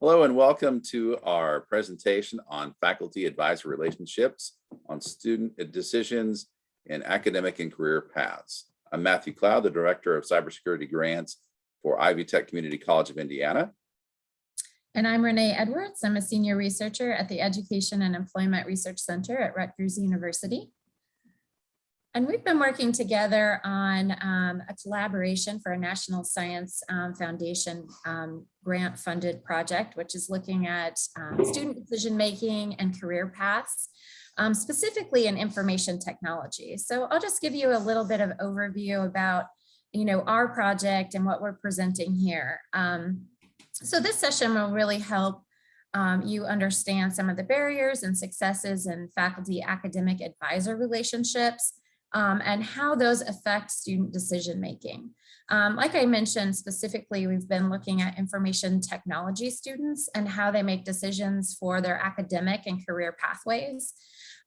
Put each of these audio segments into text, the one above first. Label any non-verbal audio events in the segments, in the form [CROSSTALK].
Hello and welcome to our presentation on faculty advisor relationships on student decisions in academic and career paths. I'm Matthew Cloud, the Director of Cybersecurity Grants for Ivy Tech Community College of Indiana. And I'm Renee Edwards. I'm a senior researcher at the Education and Employment Research Center at Rutgers University. And we've been working together on um, a collaboration for a National Science um, Foundation um, grant funded project, which is looking at um, student decision making and career paths, um, specifically in information technology. So I'll just give you a little bit of overview about you know, our project and what we're presenting here. Um, so this session will really help um, you understand some of the barriers and successes in faculty academic advisor relationships um, and how those affect student decision making. Um, like I mentioned specifically, we've been looking at information technology students and how they make decisions for their academic and career pathways.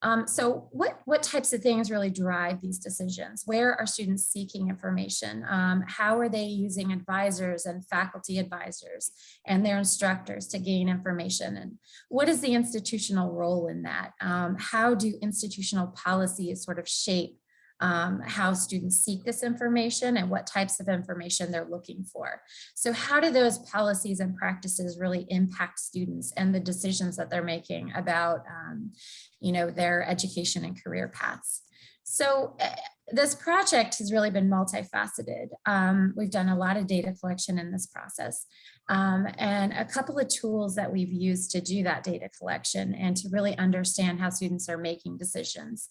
Um, so what, what types of things really drive these decisions? Where are students seeking information? Um, how are they using advisors and faculty advisors and their instructors to gain information? And what is the institutional role in that? Um, how do institutional policies sort of shape um, how students seek this information and what types of information they're looking for. So how do those policies and practices really impact students and the decisions that they're making about, um, you know, their education and career paths? So uh, this project has really been multifaceted. Um, we've done a lot of data collection in this process um, and a couple of tools that we've used to do that data collection and to really understand how students are making decisions.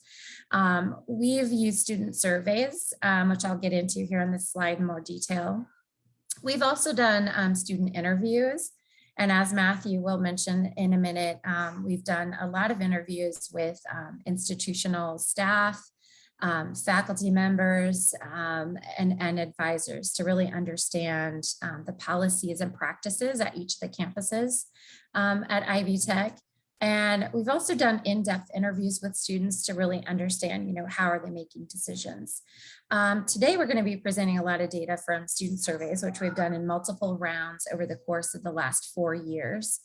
Um, we've used student surveys, um, which I'll get into here on this slide in more detail. We've also done um, student interviews. And as Matthew will mention in a minute, um, we've done a lot of interviews with institutional staff, um, faculty members um, and, and advisors to really understand um, the policies and practices at each of the campuses um, at Ivy Tech. And we've also done in-depth interviews with students to really understand, you know, how are they making decisions. Um, today, we're going to be presenting a lot of data from student surveys, which we've done in multiple rounds over the course of the last four years.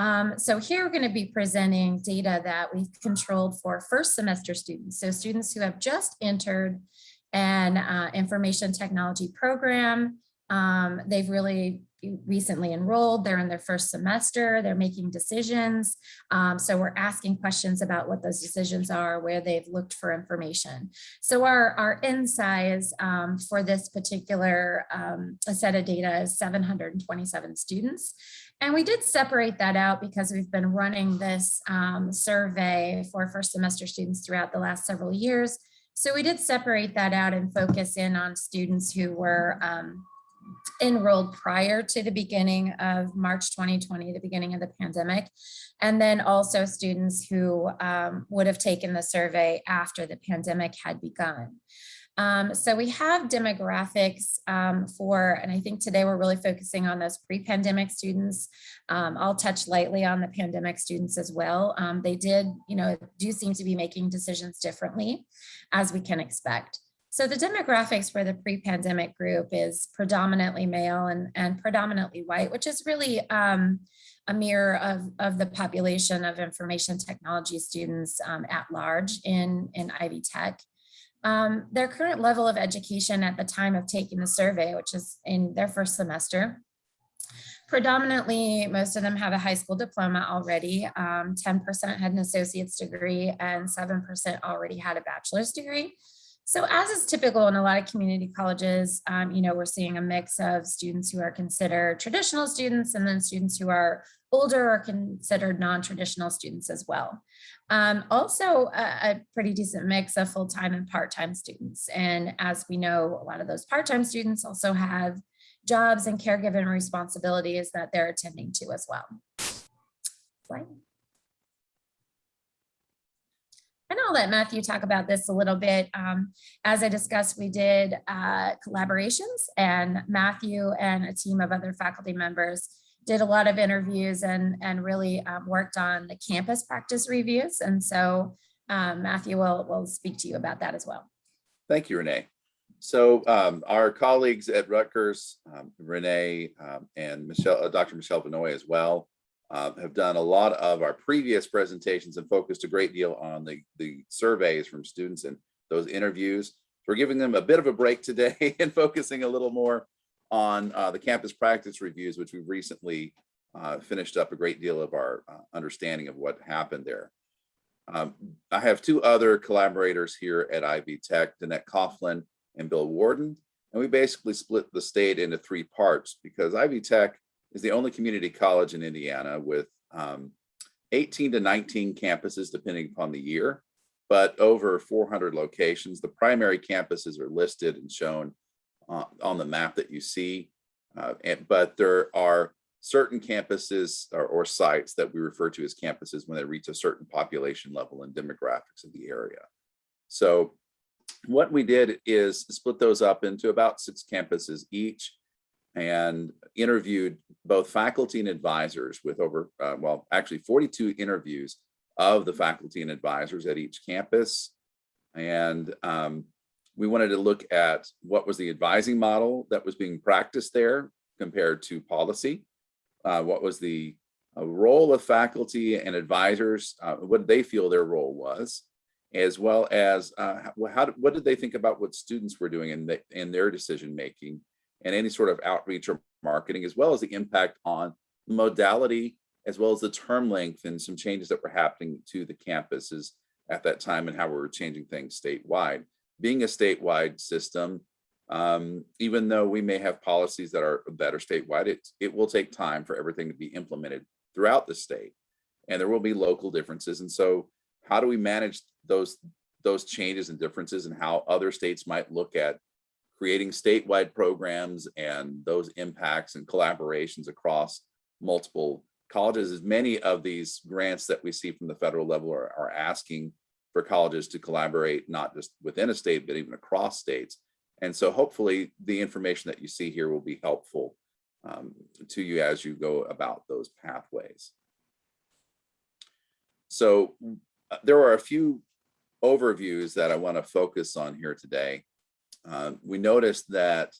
Um, so here we're going to be presenting data that we've controlled for first semester students. So students who have just entered an uh, information technology program. Um, they've really recently enrolled, they're in their first semester, they're making decisions. Um, so we're asking questions about what those decisions are, where they've looked for information. So our, our size um, for this particular um, set of data is 727 students. And we did separate that out because we've been running this um, survey for first semester students throughout the last several years. So we did separate that out and focus in on students who were um, enrolled prior to the beginning of March 2020, the beginning of the pandemic, and then also students who um, would have taken the survey after the pandemic had begun. Um, so we have demographics um, for, and I think today we're really focusing on those pre-pandemic students. Um, I'll touch lightly on the pandemic students as well. Um, they did, you know, do seem to be making decisions differently as we can expect. So the demographics for the pre-pandemic group is predominantly male and, and predominantly white, which is really um, a mirror of, of the population of information technology students um, at large in, in Ivy Tech. Um, their current level of education at the time of taking the survey, which is in their first semester, predominantly most of them have a high school diploma already. 10% um, had an associate's degree and 7% already had a bachelor's degree. So as is typical in a lot of community colleges, um, you know, we're seeing a mix of students who are considered traditional students and then students who are older or considered non-traditional students as well. Um, also a, a, pretty decent mix of full-time and part-time students. And as we know, a lot of those part-time students also have jobs and caregiving responsibilities that they're attending to as well. And I'll let Matthew talk about this a little bit. Um, as I discussed, we did uh, collaborations and Matthew and a team of other faculty members did a lot of interviews and, and really um, worked on the campus practice reviews. And so um, Matthew will, will speak to you about that as well. Thank you, Renee. So um, our colleagues at Rutgers, um, Renee um, and Michelle, uh, Dr. Michelle Van Noy as well, uh, have done a lot of our previous presentations and focused a great deal on the, the surveys from students and those interviews. So We're giving them a bit of a break today [LAUGHS] and focusing a little more on uh, the campus practice reviews, which we've recently uh, finished up a great deal of our uh, understanding of what happened there. Um, I have two other collaborators here at Ivy Tech, Danette Coughlin and Bill Warden, and we basically split the state into three parts because Ivy Tech is the only community college in Indiana with um, 18 to 19 campuses, depending upon the year, but over 400 locations. The primary campuses are listed and shown uh, on the map that you see, uh, and, but there are certain campuses or, or sites that we refer to as campuses when they reach a certain population level and demographics of the area. So what we did is split those up into about six campuses each and interviewed both faculty and advisors with over, uh, well, actually 42 interviews of the faculty and advisors at each campus. And um, we wanted to look at what was the advising model that was being practiced there compared to policy. Uh, what was the uh, role of faculty and advisors, uh, what did they feel their role was, as well as uh, how, how what did they think about what students were doing in, the, in their decision making and any sort of outreach or marketing, as well as the impact on modality, as well as the term length and some changes that were happening to the campuses at that time and how we were changing things statewide. Being a statewide system, um, even though we may have policies that are that are statewide, it, it will take time for everything to be implemented throughout the state. And there will be local differences. And so how do we manage those those changes and differences and how other states might look at creating statewide programs and those impacts and collaborations across multiple colleges as many of these grants that we see from the federal level are, are asking for colleges to collaborate not just within a state but even across states. And so hopefully the information that you see here will be helpful um, to you as you go about those pathways. So uh, there are a few overviews that I want to focus on here today. Uh, we noticed that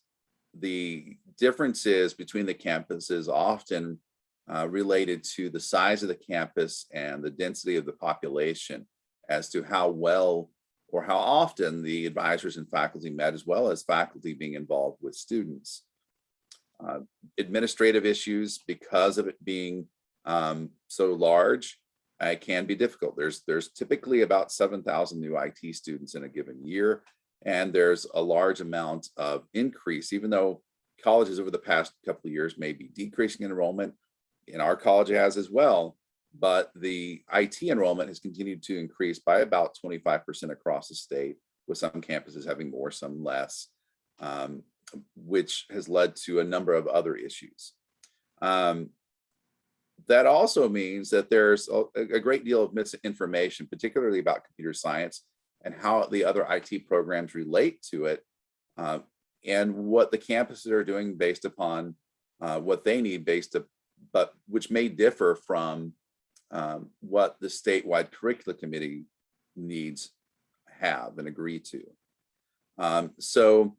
the differences between the campuses often uh, related to the size of the campus and the density of the population as to how well or how often the advisors and faculty met as well as faculty being involved with students. Uh, administrative issues because of it being um, so large uh, can be difficult. There's there's typically about 7,000 new IT students in a given year, and there's a large amount of increase, even though colleges over the past couple of years may be decreasing enrollment, and our college has as well, but the IT enrollment has continued to increase by about 25% across the state, with some campuses having more, some less, um, which has led to a number of other issues. Um, that also means that there's a, a, great deal of misinformation, particularly about computer science and how the other IT programs relate to it uh, and what the campuses are doing based upon uh, what they need based up, but which may differ from um, what the statewide curricula committee needs have and agree to. Um, so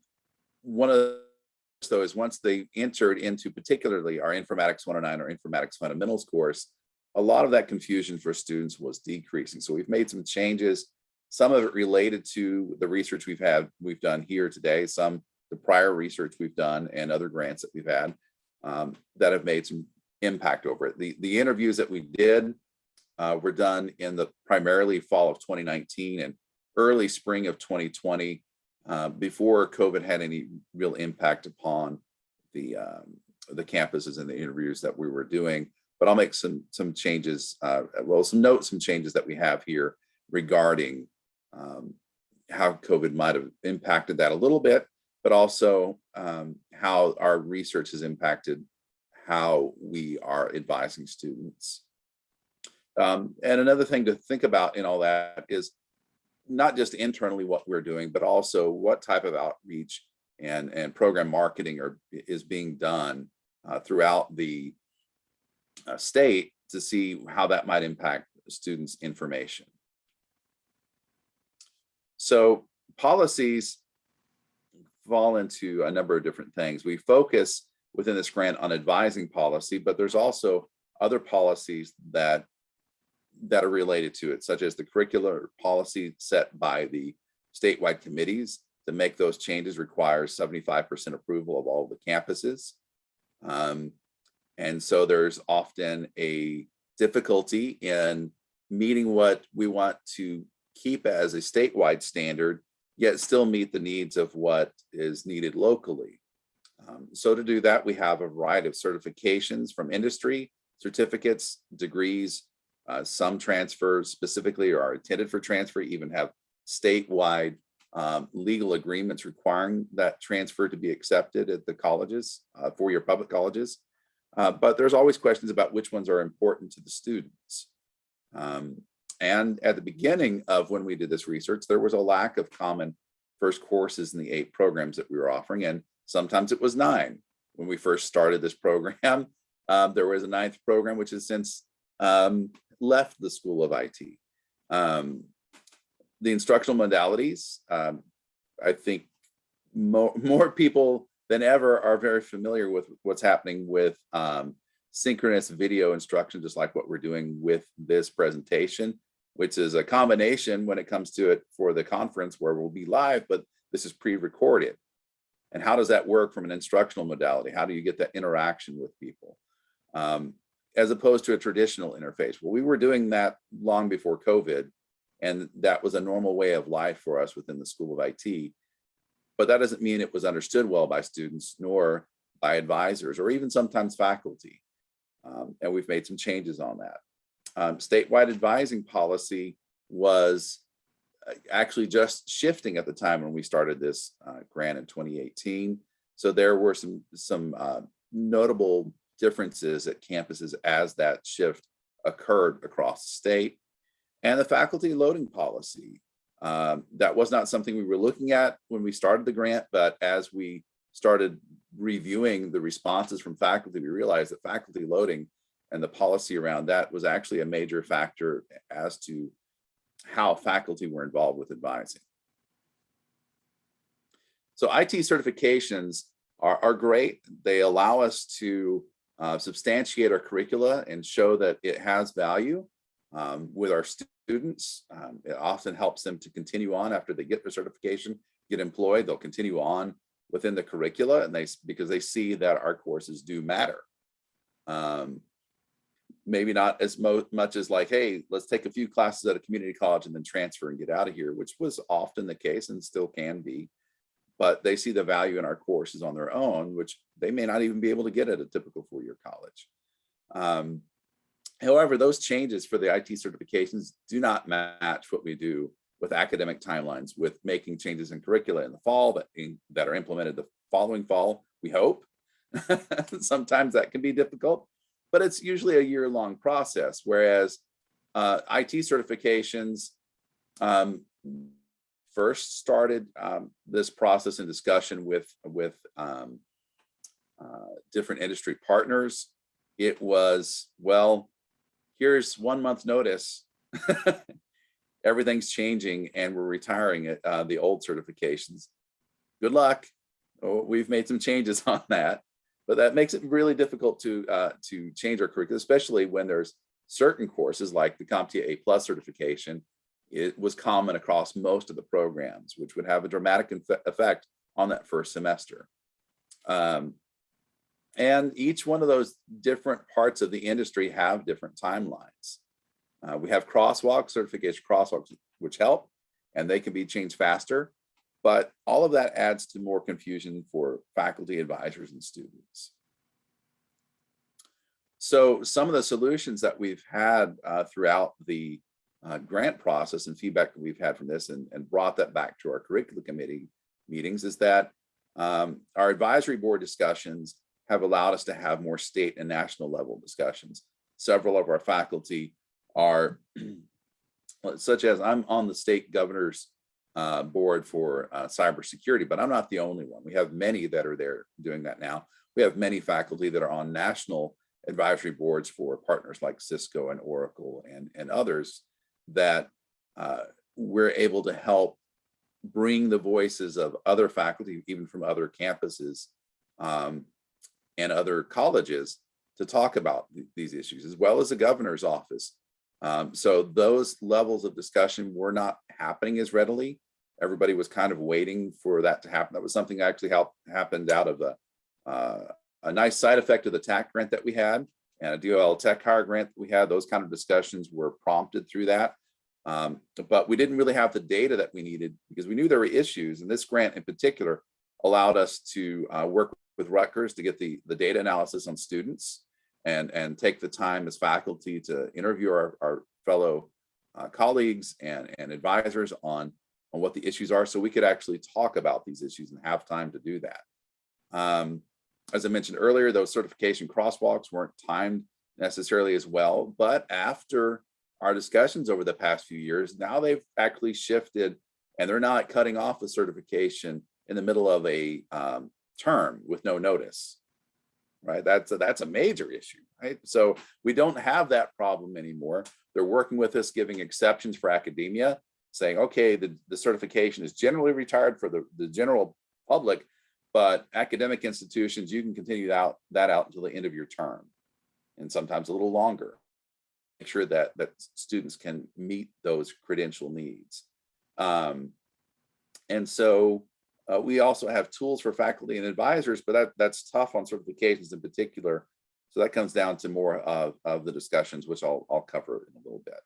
one of those though is once they entered into particularly our informatics 109 or informatics fundamentals course, a lot of that confusion for students was decreasing. So we've made some changes, some of it related to the research we've had, we've done here today, some the prior research we've done and other grants that we've had um, that have made some impact over it. The, the interviews that we did uh, were done in the primarily fall of 2019 and early spring of 2020 uh, before COVID had any real impact upon the um, the campuses and the interviews that we were doing. But I'll make some some changes, uh, well, some notes, some changes that we have here regarding um, how COVID might have impacted that a little bit, but also um, how our research has impacted how we are advising students. Um, and another thing to think about in all that is not just internally what we're doing, but also what type of outreach and, and program marketing are, is being done uh, throughout the uh, state to see how that might impact students' information. So policies fall into a number of different things. We focus within this grant on advising policy, but there's also other policies that that are related to it, such as the curricular policy set by the statewide committees. To make those changes requires 75% approval of all the campuses. Um, and so there's often a difficulty in meeting what we want to keep as a statewide standard, yet still meet the needs of what is needed locally. Um, so to do that, we have a variety of certifications from industry, certificates, degrees, uh, some transfers specifically or are intended for transfer, even have statewide um, legal agreements requiring that transfer to be accepted at the colleges, uh, four-year public colleges. Uh, but there's always questions about which ones are important to the students. Um, and at the beginning of when we did this research, there was a lack of common first courses in the eight programs that we were offering. And sometimes it was nine. When we first started this program, [LAUGHS] um, there was a ninth program, which has since um, left the School of IT. Um, the instructional modalities, um, I think more, more people than ever are very familiar with what's happening with um, synchronous video instruction, just like what we're doing with this presentation, which is a combination when it comes to it for the conference where we'll be live, but this is pre-recorded. And how does that work from an instructional modality? How do you get that interaction with people? Um, as opposed to a traditional interface. Well, we were doing that long before COVID, and that was a normal way of life for us within the School of IT. But that doesn't mean it was understood well by students, nor by advisors, or even sometimes faculty. Um, and we've made some changes on that. Um, statewide advising policy was uh, actually just shifting at the time when we started this uh, grant in 2018. So there were some, some uh, notable differences at campuses as that shift occurred across the state. And the faculty loading policy. Um, that was not something we were looking at when we started the grant, but as we started reviewing the responses from faculty, we realized that faculty loading and the policy around that was actually a major factor as to how faculty were involved with advising. So IT certifications are, are great. They allow us to uh, substantiate our curricula and show that it has value um, with our students. Um, it often helps them to continue on after they get their certification, get employed, they'll continue on within the curricula and they because they see that our courses do matter. Um, maybe not as much as like, hey, let's take a few classes at a community college and then transfer and get out of here, which was often the case and still can be but they see the value in our courses on their own, which they may not even be able to get at a typical four-year college. Um, however, those changes for the IT certifications do not match what we do with academic timelines, with making changes in curricula in the fall that, in, that are implemented the following fall, we hope. [LAUGHS] Sometimes that can be difficult, but it's usually a year-long process, whereas uh, IT certifications, um, first started um, this process and discussion with with um, uh, different industry partners, it was, well, here's one month notice. [LAUGHS] Everything's changing and we're retiring uh, the old certifications. Good luck. Oh, we've made some changes [LAUGHS] on that, but that makes it really difficult to uh, to change our curriculum, especially when there's certain courses like the CompTIA A plus certification it was common across most of the programs, which would have a dramatic effect on that first semester. Um, and each one of those different parts of the industry have different timelines. Uh, we have crosswalk certification crosswalks, which help, and they can be changed faster. But all of that adds to more confusion for faculty, advisors, and students. So some of the solutions that we've had uh, throughout the uh, grant process and feedback that we've had from this and, and brought that back to our curriculum committee meetings is that um, our advisory board discussions have allowed us to have more state and national level discussions. Several of our faculty are, [CLEARS THROAT] such as I'm on the state governor's uh, board for uh, cybersecurity, but I'm not the only one. We have many that are there doing that now. We have many faculty that are on national advisory boards for partners like Cisco and Oracle and, and others that uh, we're able to help bring the voices of other faculty, even from other campuses um, and other colleges to talk about th- these issues, as well as the governor's office. Um, so those levels of discussion were not happening as readily. Everybody was kind of waiting for that to happen. That was something that actually helped happened out of a, uh, a nice side effect of the TAC grant that we had and a DOL tech hire grant that we had. Those kind of discussions were prompted through that. Um, but we didn't really have the data that we needed because we knew there were issues. And this grant in particular allowed us to uh, work with Rutgers to get the, the data analysis on students and, and take the time as faculty to interview our, our fellow uh, colleagues and, and advisors on, on what the issues are so we could actually talk about these issues and have time to do that. Um, as I mentioned earlier, those certification crosswalks weren't timed necessarily as well, but after our discussions over the past few years, now they've actually shifted and they're not cutting off a certification in the middle of a um, term with no notice. Right, that's a, that's a major issue, right? So we don't have that problem anymore. They're working with us, giving exceptions for academia, saying, okay, the, the certification is generally retired for the, the general public, but academic institutions, you can continue that, that out until the end of your term and sometimes a little longer. Sure that, that students can meet those credential needs. Um, and so uh, we also have tools for faculty and advisors, but that, that's tough on certifications in particular. So that comes down to more of, of the discussions, which I'll, I'll cover in a little bit.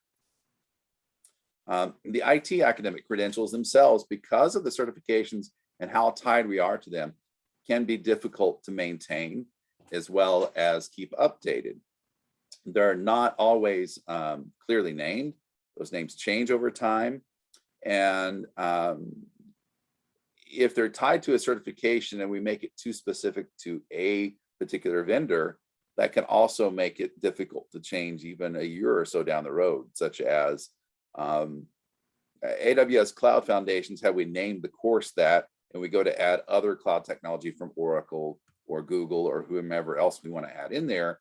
Um, the IT academic credentials themselves, because of the certifications and how tied we are to them, can be difficult to maintain as well as keep updated. They're not always um, clearly named. Those names change over time. And um, if they're tied to a certification and we make it too specific to a particular vendor, that can also make it difficult to change even a year or so down the road, such as um, AWS Cloud Foundations, have we named the course that, and we go to add other cloud technology from Oracle or Google or whomever else we want to add in there,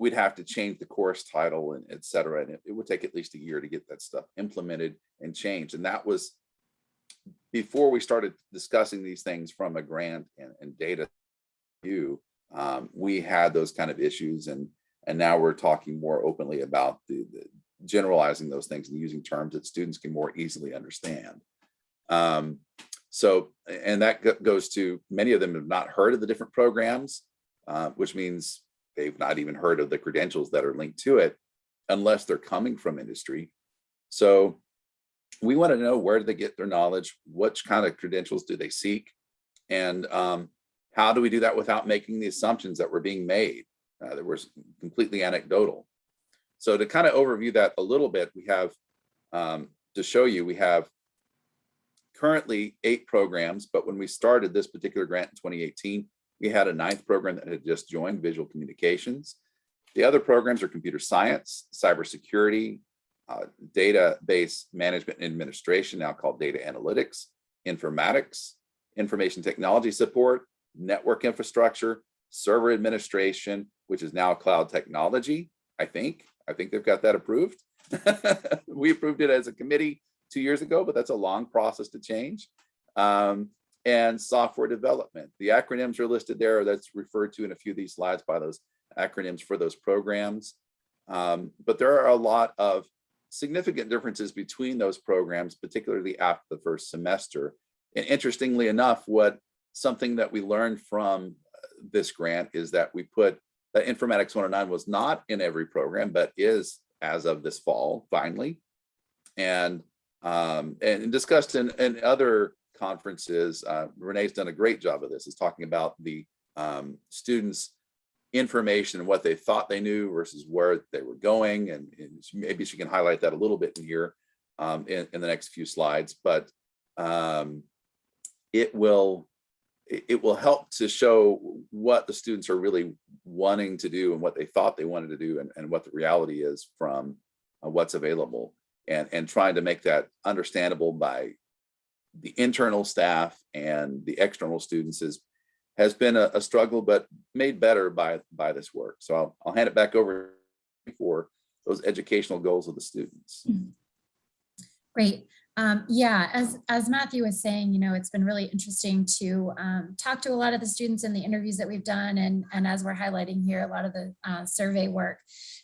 we'd have to change the course title and et cetera. And it, it would take at least a year to get that stuff implemented and changed. And that was before we started discussing these things from a grant and, and data view, um, we had those kind of issues and and now we're talking more openly about the, the generalizing those things and using terms that students can more easily understand. Um, so, and that goes to many of them have not heard of the different programs, uh, which means they've not even heard of the credentials that are linked to it unless they're coming from industry. So we want to know where do they get their knowledge? Which kind of credentials do they seek? And um, how do we do that without making the assumptions that were being made uh, that were completely anecdotal? So to kind of overview that a little bit, we have um, to show you, we have currently eight programs, but when we started this particular grant in 2018, we had a ninth program that had just joined visual communications. The other programs are computer science, cybersecurity, uh, database management and administration, now called data analytics, informatics, information technology support, network infrastructure, server administration, which is now cloud technology, I think. I think they've got that approved. [LAUGHS] we approved it as a committee two years ago, but that's a long process to change. Um, and software development. The acronyms are listed there. That's referred to in a few of these slides by those acronyms for those programs. Um, but there are a lot of significant differences between those programs, particularly after the first semester. And interestingly enough, what something that we learned from uh, this grant is that we put that Informatics 109 was not in every program, but is as of this fall, finally. And um, and discussed in, in other conferences, uh, Renee's done a great job of this, is talking about the um, students' information and what they thought they knew versus where they were going. And, and maybe she can highlight that a little bit in here um, in, in the next few slides, but um, it will it will help to show what the students are really wanting to do and what they thought they wanted to do and, and what the reality is from uh, what's available and, and trying to make that understandable by the internal staff and the external students is has been a, a struggle, but made better by by this work. So I'll, I'll hand it back over for those educational goals of the students. Mm-hmm. Great. Um, yeah, as, as Matthew was saying, you know, it's been really interesting to um, talk to a lot of the students in the interviews that we've done. And, and as we're highlighting here, a lot of the uh, survey work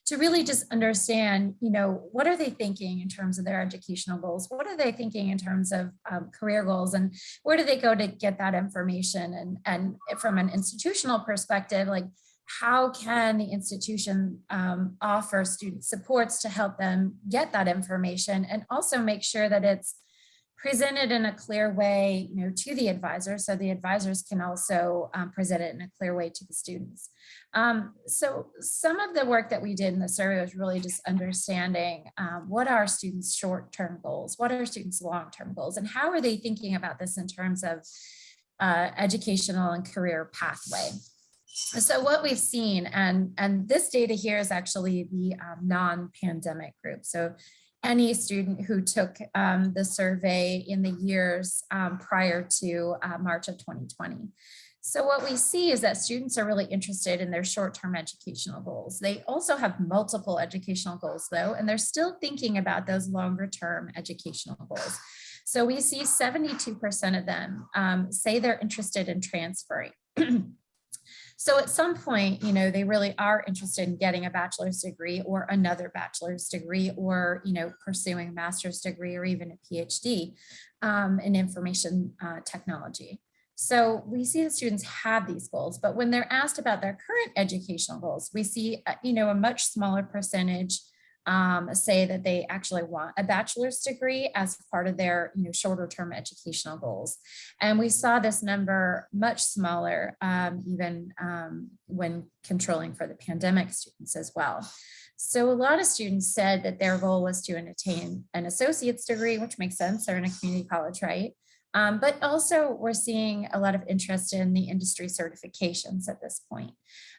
to really just understand, you know, what are they thinking in terms of their educational goals? What are they thinking in terms of um, career goals and where do they go to get that information? And, and from an institutional perspective, like how can the institution um, offer student supports to help them get that information and also make sure that it's presented in a clear way you know to the advisors so the advisors can also um, present it in a clear way to the students. Um, so some of the work that we did in the survey was really just understanding um, what are students short-term goals? What are students long-term goals? And how are they thinking about this in terms of uh, educational and career pathway so what we've seen, and, and this data here is actually the um, non-pandemic group. So any student who took um, the survey in the years um, prior to uh, March of 2020. So what we see is that students are really interested in their short-term educational goals. They also have multiple educational goals though, and they're still thinking about those longer-term educational goals. So we see 72% of them um, say they're interested in transferring. [CLEARS THROAT] So at some point, you know, they really are interested in getting a bachelor's degree or another bachelor's degree or, you know, pursuing a master's degree or even a PhD um, in information uh, technology. So we see the students have these goals, but when they're asked about their current educational goals, we see, uh, you know, a much smaller percentage um, say that they actually want a bachelor's degree as part of their you know, shorter term educational goals. And we saw this number much smaller um, even um, when controlling for the pandemic students as well. So a lot of students said that their goal was to attain an associate's degree, which makes sense, they're in a community college, right? Um, but also we're seeing a lot of interest in the industry certifications at this point.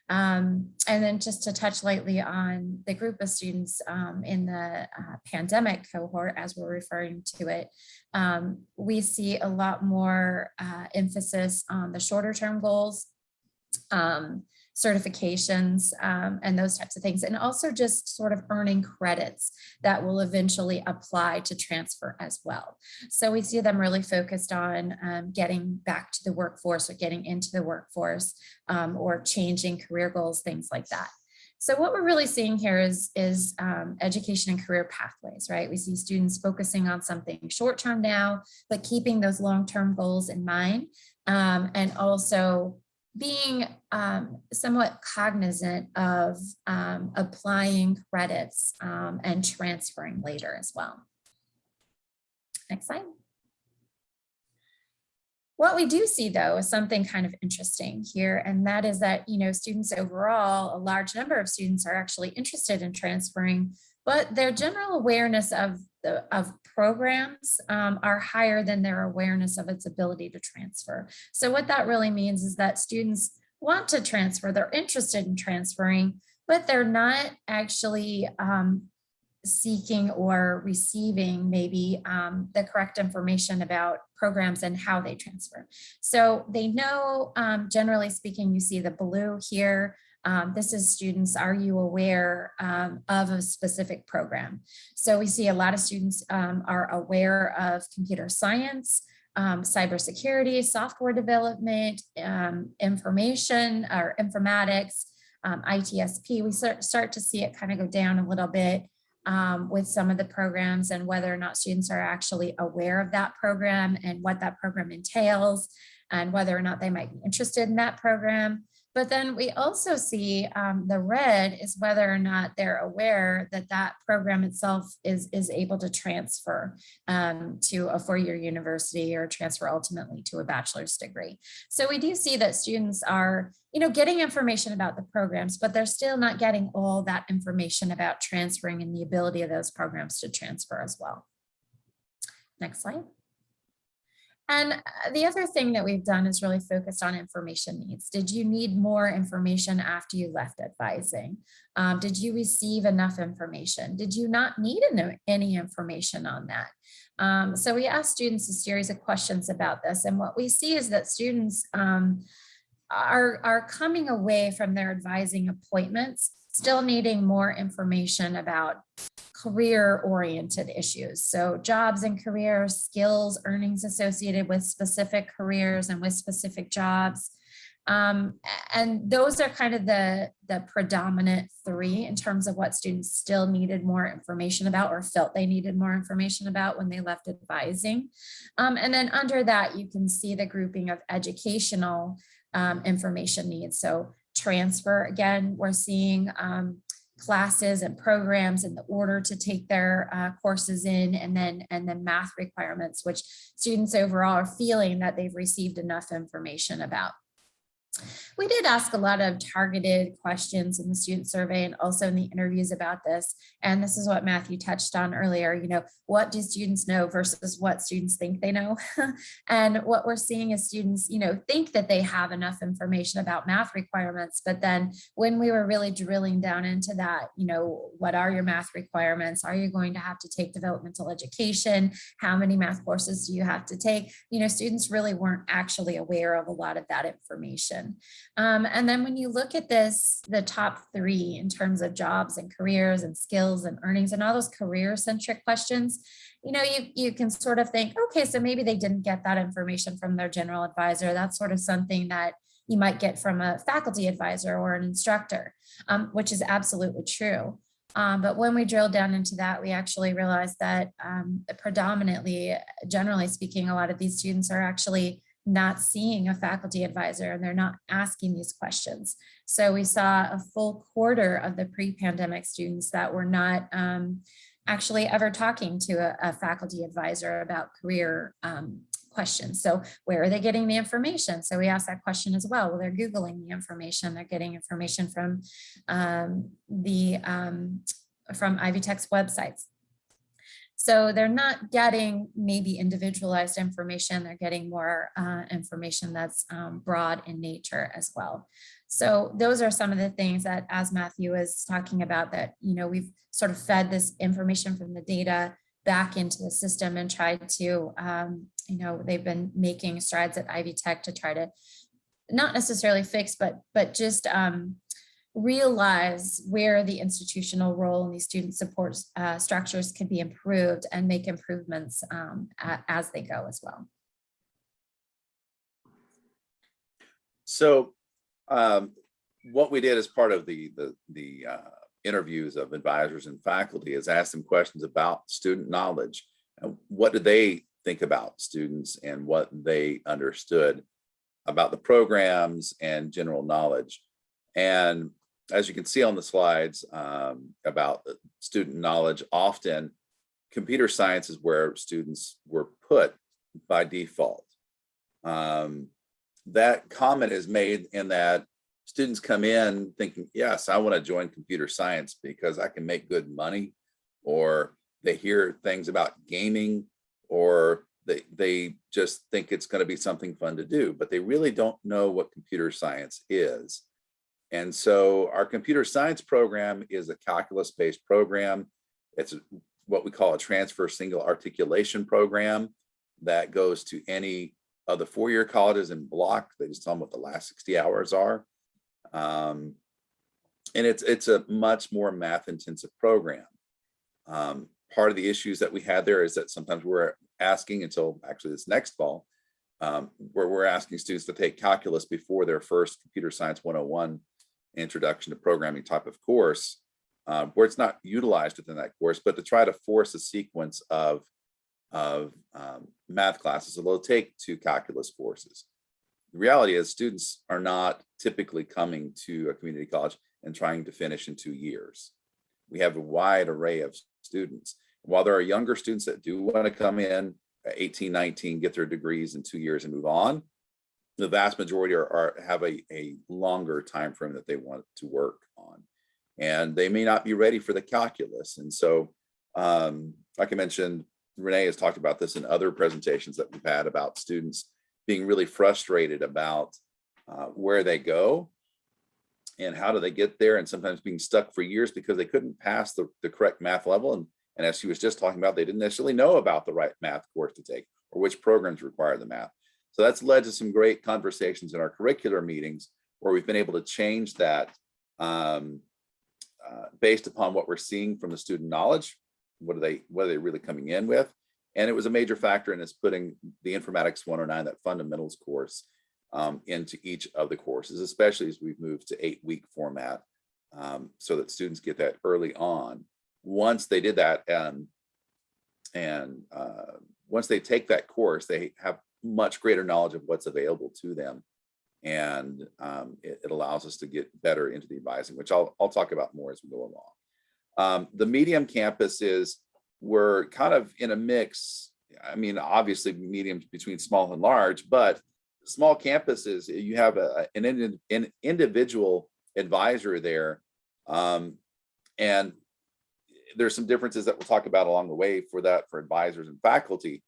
Um, and then just to touch lightly on the group of students um, in the uh, pandemic cohort, as we're referring to it, um, we see a lot more uh, emphasis on the shorter term goals, um, certifications um, and those types of things. And also just sort of earning credits that will eventually apply to transfer as well. So we see them really focused on um, getting back to the workforce or getting into the workforce um, or changing career goals, things like that. So what we're really seeing here is, is um, education and career pathways, right? We see students focusing on something short term now, but keeping those long-term goals in mind. Um, and also being um, somewhat cognizant of um, applying credits um, and transferring later as well. Next slide. What we do see though is something kind of interesting here, and that is that, you know, students overall, a large number of students are actually interested in transferring, but their general awareness of the, of programs um, are higher than their awareness of its ability to transfer. So what that really means is that students want to transfer, they're interested in transferring, but they're not actually um, seeking or receiving maybe um, the correct information about programs and how they transfer. So they know, um, generally speaking, you see the blue here. Um, this is students, are you aware um, of a specific program? So we see a lot of students um, are aware of computer science, um, cybersecurity, software development, um, information or informatics, um, ITSP, we start, start to see it kind of go down a little bit with some of the programs and whether or not students are actually aware of that program and what that program entails and whether or not they might be interested in that program. But then we also see um, the red is whether or not they're aware that that program itself is, is able to transfer um, to a four-year university or transfer ultimately to a bachelor's degree. So we do see that students are you know, getting information about the programs, but they're still not getting all that information about transferring and the ability of those programs to transfer as well. Next slide. And uh, the other thing that we've done is really focused on information needs. Did you need more information after you left advising? Um, did you receive enough information? Did you not need any information on that? Um, so we asked students a series of questions about this. And what we see is that students um, are, are coming away from their advising appointments, still needing more information about career oriented issues. So jobs and careers, skills, earnings associated with specific careers and with specific jobs. Um, and those are kind of the, the predominant three in terms of what students still needed more information about or felt they needed more information about when they left advising. Um, and then under that, you can see the grouping of educational um, information needs. So transfer, again, we're seeing um, classes and programs in the order to take their uh, courses in and then and then math requirements, which students overall are feeling that they've received enough information about. We did ask a lot of targeted questions in the student survey and also in the interviews about this. And this is what Matthew touched on earlier, you know, what do students know versus what students think they know? [LAUGHS] and what we're seeing is students, you know, think that they have enough information about math requirements, but then when we were really drilling down into that, you know, what are your math requirements? Are you going to have to take developmental education? How many math courses do you have to take? You know, students really weren't actually aware of a lot of that information. Um, and then when you look at this, the top three in terms of jobs and careers and skills and earnings and all those career centric questions, you know, you, you can sort of think, okay, so maybe they didn't get that information from their general advisor. That's sort of something that you might get from a faculty advisor or an instructor, um, which is absolutely true. Um, but when we drilled down into that, we actually realized that um, predominantly, generally speaking, a lot of these students are actually not seeing a faculty advisor and they're not asking these questions. So we saw a full quarter of the pre-pandemic students that were not um, actually ever talking to a, a faculty advisor about career um, questions. So where are they getting the information? So we asked that question as well. Well, they're Googling the information. They're getting information from um, the um, from Ivy Tech's websites. So they're not getting maybe individualized information, they're getting more uh, information that's um, broad in nature as well. So those are some of the things that as Matthew was talking about that, you know, we've sort of fed this information from the data back into the system and tried to, um, you know, they've been making strides at Ivy Tech to try to not necessarily fix, but but just um, realize where the institutional role in these student support uh, structures can be improved and make improvements um, as they go as well. So um, what we did as part of the, the, the uh, interviews of advisors and faculty is ask them questions about student knowledge. and What did they think about students and what they understood about the programs and general knowledge? And as you can see on the slides um, about student knowledge, often computer science is where students were put by default. Um, that comment is made in that students come in thinking, yes, I want to join computer science because I can make good money, or they hear things about gaming, or they, they just think it's going to be something fun to do, but they really don't know what computer science is. And so our computer science program is a calculus-based program. It's what we call a transfer single articulation program that goes to any of the four-year colleges in block. They just tell them what the last 60 hours are. Um, and it's it's a much more math intensive program. Um, part of the issues that we had there is that sometimes we're asking until actually this next fall, um, where we're asking students to take calculus before their first computer science 101 introduction to programming type of course, uh, where it's not utilized within that course, but to try to force a sequence of, of um, math classes, so they'll take two calculus courses. The reality is students are not typically coming to a community college and trying to finish in two years. We have a wide array of students. While there are younger students that do want to come in at 18, 19, get their degrees in two years and move on, the vast majority are, are have a, a longer time frame that they want to work on. And they may not be ready for the calculus. And so um, like i mentioned renee has talked about this in other presentations that we've had about students being really frustrated about uh, where they go and how do they get there and sometimes being stuck for years because they couldn't pass the, the correct math level. And, and as she was just talking about they didn't necessarily know about the right math course to take or which programs require the math So that's led to some great conversations in our curricular meetings where we've been able to change that um, uh, based upon what we're seeing from the student knowledge. What are they, what are they really coming in with? And it was a major factor in us putting the informatics 109, that fundamentals course um, into each of the courses, especially as we've moved to eight week format um, so that students get that early on. Once they did that and, and uh, once they take that course, they have much greater knowledge of what's available to them. And um, it, it allows us to get better into the advising, which I'll, I'll talk about more as we go along. Um, the medium campuses were kind of in a mix. I mean, obviously mediums between small and large, but small campuses, you have a, an, an individual advisor there. Um, and there's some differences that we'll talk about along the way for that for advisors and faculty.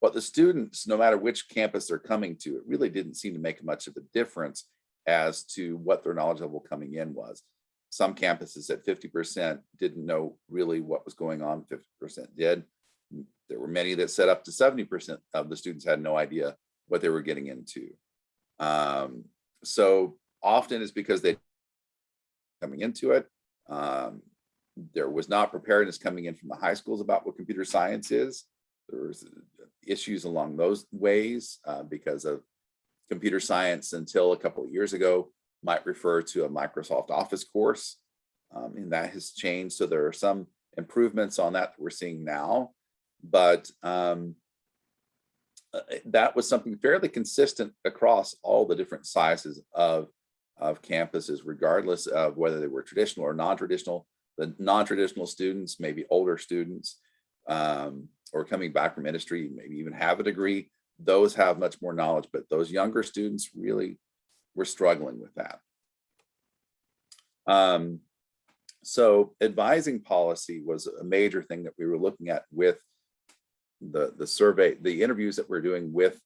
But the students, no matter which campus they're coming to, it really didn't seem to make much of a difference as to what their knowledge level coming in was. Some campuses at 50% didn't know really what was going on, 50% did. There were many that set up to 70% of the students had no idea what they were getting into. Um, so often it's because they coming into it. Um, there was not preparedness coming in from the high schools about what computer science is. There was issues along those ways uh, because of computer science until a couple of years ago might refer to a Microsoft Office course. Um, and that has changed. So there are some improvements on that, that we're seeing now. But um, uh, that was something fairly consistent across all the different sizes of, of campuses, regardless of whether they were traditional or non-traditional. The non-traditional students, maybe older students, um, or coming back from industry, maybe even have a degree, those have much more knowledge, but those younger students really were struggling with that. Um, so advising policy was a major thing that we were looking at with the, the survey, the interviews that we're doing with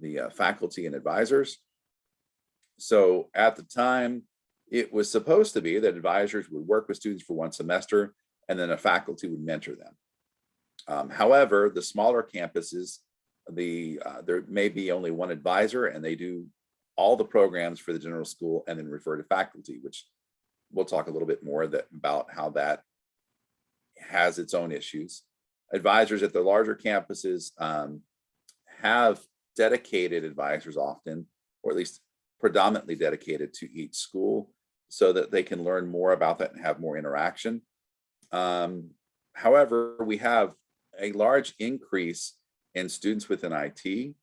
the uh, faculty and advisors. So at the time, it was supposed to be that advisors would work with students for one semester and then a faculty would mentor them. Um, however, the smaller campuses, the uh, there may be only one advisor and they do all the programs for the general school and then refer to faculty, which we'll talk a little bit more that, about how that has its own issues. Advisors at the larger campuses um, have dedicated advisors often, or at least predominantly dedicated to each school so that they can learn more about that and have more interaction. Um, however, we have a large increase in students within IT,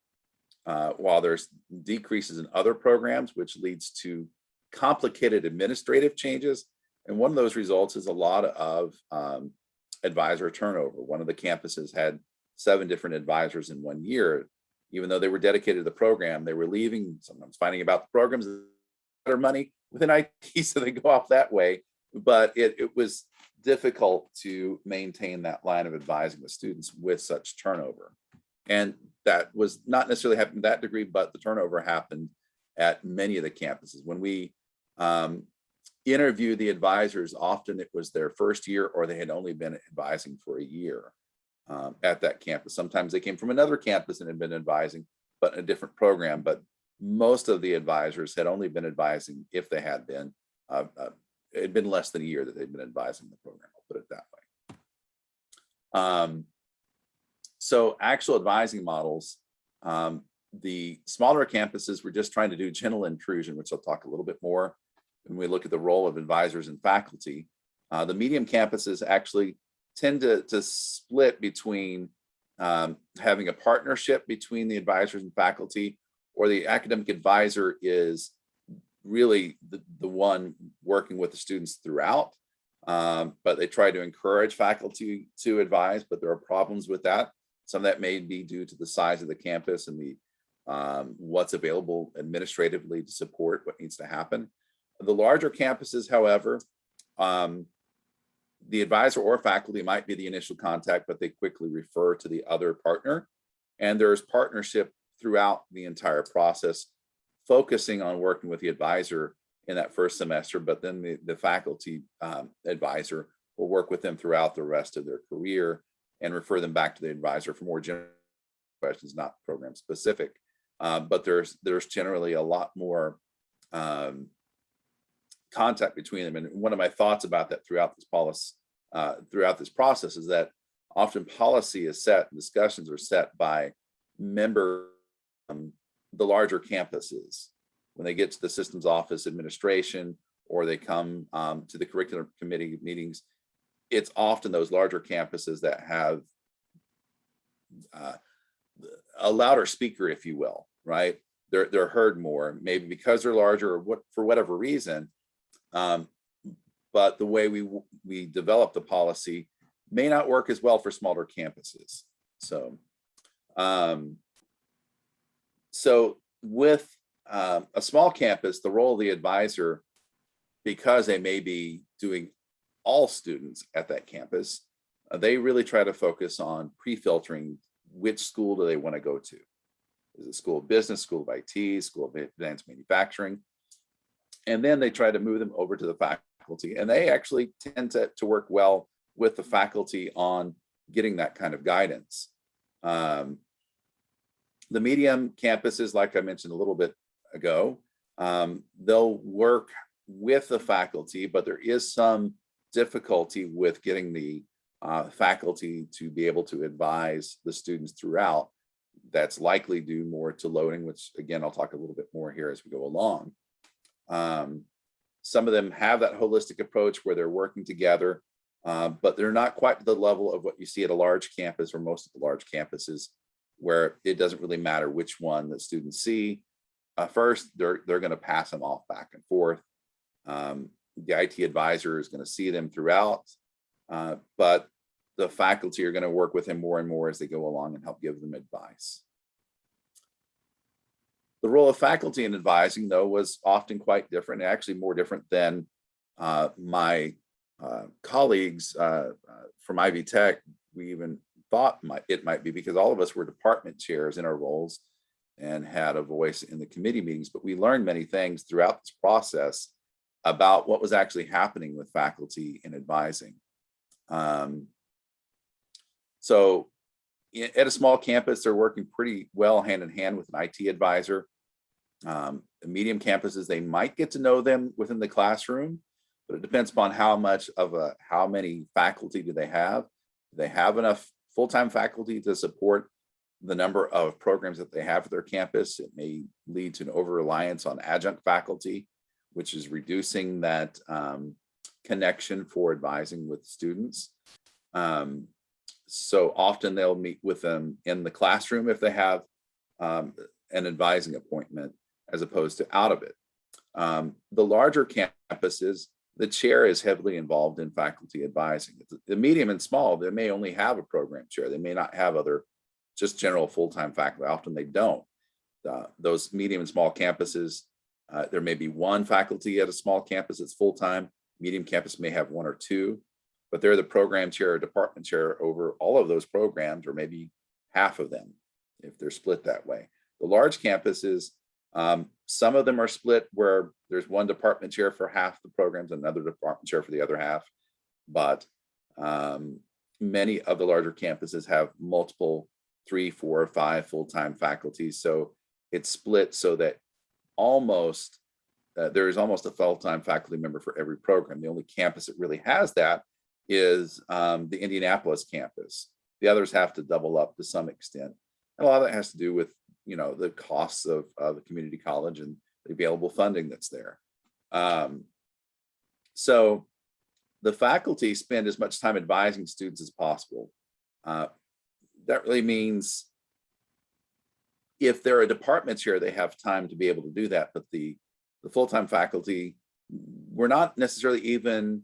uh, while there's decreases in other programs, which leads to complicated administrative changes. And one of those results is a lot of um, advisor turnover. One of the campuses had seven different advisors in one year. Even though they were dedicated to the program, they were leaving, sometimes finding about the programs better money within IT, [LAUGHS] so they go off that way. But it, it was difficult to maintain that line of advising with students with such turnover. And that was not necessarily happening to that degree, but the turnover happened at many of the campuses. When we um, interview the advisors, often it was their first year or they had only been advising for a year um, at that campus. Sometimes they came from another campus and had been advising, but in a different program. But most of the advisors had only been advising if they had been uh, uh, it had been less than a year that they'd been advising the program, I'll put it that way. Um, so actual advising models, um, the smaller campuses were just trying to do gentle intrusion, which I'll talk a little bit more when we look at the role of advisors and faculty. Uh, the medium campuses actually tend to, to split between um, having a partnership between the advisors and faculty, or the academic advisor is really the, the one working with the students throughout. Um, but they try to encourage faculty to advise, but there are problems with that. Some of that may be due to the size of the campus and the um, what's available administratively to support what needs to happen. The larger campuses, however, um, the advisor or faculty might be the initial contact, but they quickly refer to the other partner. And there's partnership throughout the entire process focusing on working with the advisor in that first semester, but then the, the faculty um, advisor will work with them throughout the rest of their career and refer them back to the advisor for more general questions, not program specific. Uh, but there's there's generally a lot more um, contact between them. And one of my thoughts about that throughout this policy, uh, throughout this process is that often policy is set, discussions are set by member, um, the larger campuses. When they get to the systems office administration, or they come um, to the curriculum committee meetings, it's often those larger campuses that have uh, a louder speaker, if you will, right? They're, they're heard more, maybe because they're larger or what, for whatever reason. Um, but the way we, we develop the policy may not work as well for smaller campuses. So, um, so with um, a small campus, the role of the advisor, because they may be doing all students at that campus, uh, they really try to focus on pre-filtering which school do they want to go to. Is it school of business, school of IT, school of advanced manufacturing? And then they try to move them over to the faculty and they actually tend to, to work well with the faculty on getting that kind of guidance. Um, the medium campuses, like I mentioned a little bit ago, um, they'll work with the faculty, but there is some difficulty with getting the uh, faculty to be able to advise the students throughout. That's likely due more to loading, which again, I'll talk a little bit more here as we go along. Um, some of them have that holistic approach where they're working together, uh, but they're not quite the level of what you see at a large campus or most of the large campuses where it doesn't really matter which one the students see. Uh, first, they're, they're gonna pass them off back and forth. Um, the IT advisor is gonna see them throughout, uh, but the faculty are gonna work with him more and more as they go along and help give them advice. The role of faculty in advising, though, was often quite different, actually more different than uh, my uh, colleagues uh, uh, from Ivy Tech, we even thought might, it might be because all of us were department chairs in our roles and had a voice in the committee meetings, but we learned many things throughout this process about what was actually happening with faculty in advising. Um, so at a small campus, they're working pretty well hand in hand with an IT advisor. Um, medium campuses, they might get to know them within the classroom, but it depends upon how much of a, how many faculty do they have? Do they have enough full-time faculty to support the number of programs that they have at their campus? It may lead to an over-reliance on adjunct faculty, which is reducing that um, connection for advising with students. Um, so often they'll meet with them in the classroom if they have um, an advising appointment as opposed to out of it. Um, the larger campuses, the chair is heavily involved in faculty advising. The medium and small, they may only have a program chair. They may not have other just general full-time faculty. Often they don't. Uh, those medium and small campuses, uh, there may be one faculty at a small campus that's full-time. Medium campus may have one or two, but they're the program chair or department chair over all of those programs or maybe half of them if they're split that way. The large campuses, um, some of them are split where there's one department chair for half the programs, another department chair for the other half. But um, many of the larger campuses have multiple three, four, five full-time faculty. So it's split so that almost uh, there is almost a full-time faculty member for every program. The only campus that really has that is um, the Indianapolis campus. The others have to double up to some extent. And a lot of that has to do with you know, the costs of, of a community college and the available funding that's there. Um, so the faculty spend as much time advising students as possible. Uh, that really means if there are departments here, they have time to be able to do that, but the, the full-time faculty were not necessarily even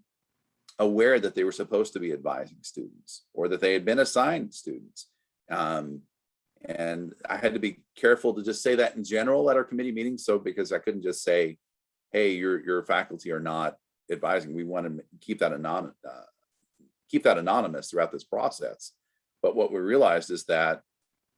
aware that they were supposed to be advising students or that they had been assigned students. Um, and I had to be careful to just say that in general at our committee meetings. So because I couldn't just say, hey, your, your faculty are not advising. We want to keep that anonymous, uh, keep that anonymous throughout this process. But what we realized is that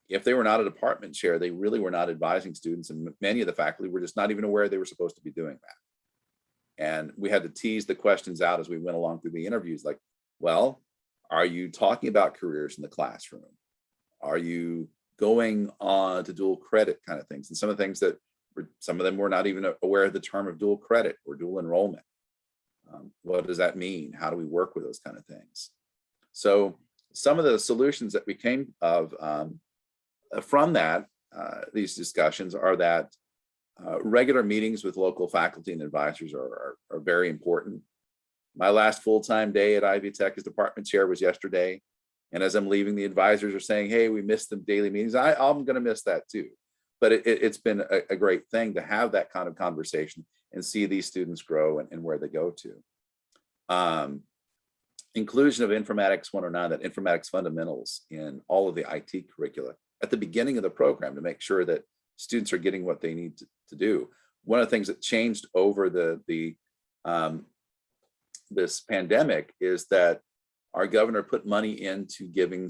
if they were not a department chair, they really were not advising students. And many of the faculty were just not even aware they were supposed to be doing that. And we had to tease the questions out as we went along through the interviews like, well, are you talking about careers in the classroom? Are you going on to dual credit kind of things and some of the things that were, some of them were not even aware of the term of dual credit or dual enrollment. Um, what does that mean? How do we work with those kind of things? So some of the solutions that we came of um, uh, from that, uh, these discussions are that uh, regular meetings with local faculty and advisors are, are, are very important. My last full-time day at Ivy Tech as department chair was yesterday. And as I'm leaving, the advisors are saying, hey, we missed the daily meetings. I, I'm gonna miss that too. But it, has been a, a great thing to have that kind of conversation and see these students grow and, and where they go to. Um, inclusion of informatics 109, that informatics fundamentals in all of the IT curricula at the beginning of the program to make sure that students are getting what they need to, to do. One of the things that changed over the, the um, this pandemic is that our governor put money into giving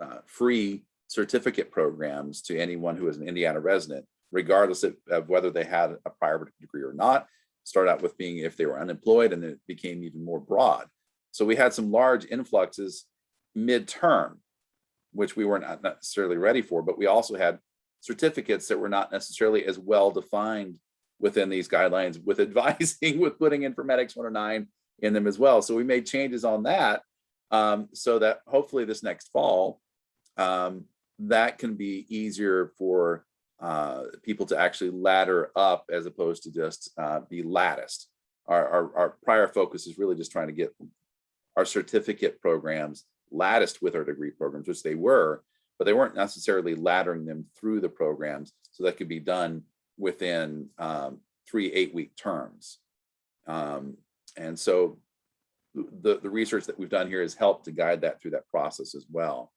uh, free certificate programs to anyone who is an Indiana resident, regardless of, of whether they had a prior degree or not. Start out with being if they were unemployed and then it became even more broad. So we had some large influxes midterm, which we were not necessarily ready for, but we also had certificates that were not necessarily as well defined within these guidelines with advising [LAUGHS] with putting informatics 109 in them as well. So we made changes on that um, so that hopefully this next fall, um, that can be easier for uh, people to actually ladder up as opposed to just uh, be latticed. Our, our, our prior focus is really just trying to get our certificate programs latticed with our degree programs, which they were, but they weren't necessarily laddering them through the programs so that could be done within um, three eight-week terms. Um, and so the, the research that we've done here has helped to guide that through that process as well.